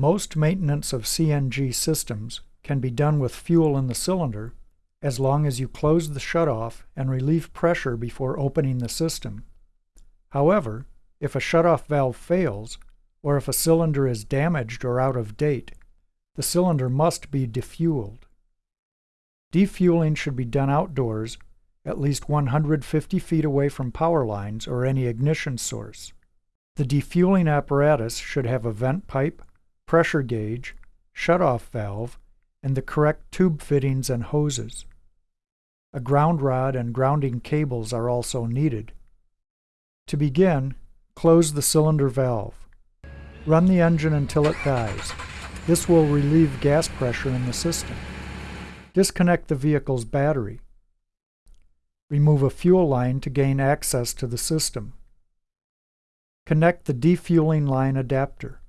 Most maintenance of CNG systems can be done with fuel in the cylinder as long as you close the shutoff and relieve pressure before opening the system. However, if a shutoff valve fails, or if a cylinder is damaged or out of date, the cylinder must be defueled. Defueling should be done outdoors, at least 150 feet away from power lines or any ignition source. The defueling apparatus should have a vent pipe, pressure gauge, shutoff valve, and the correct tube fittings and hoses. A ground rod and grounding cables are also needed. To begin, close the cylinder valve. Run the engine until it dies. This will relieve gas pressure in the system. Disconnect the vehicle's battery. Remove a fuel line to gain access to the system. Connect the defueling line adapter.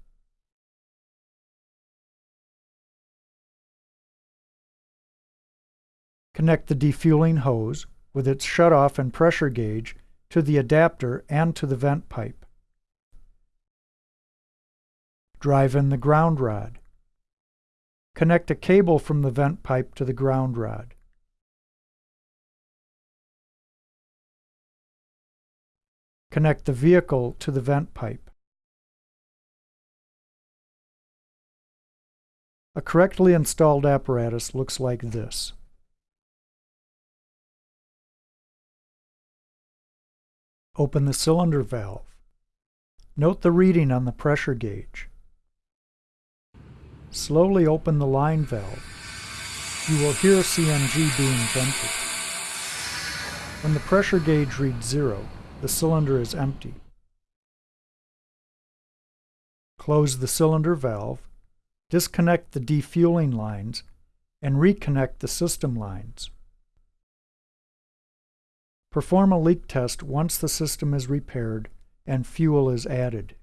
Connect the defueling hose with its shutoff and pressure gauge to the adapter and to the vent pipe. Drive in the ground rod. Connect a cable from the vent pipe to the ground rod. Connect the vehicle to the vent pipe. A correctly installed apparatus looks like this. Open the cylinder valve. Note the reading on the pressure gauge. Slowly open the line valve. You will hear CNG being vented. When the pressure gauge reads zero, the cylinder is empty. Close the cylinder valve, disconnect the defueling lines, and reconnect the system lines. Perform a leak test once the system is repaired and fuel is added.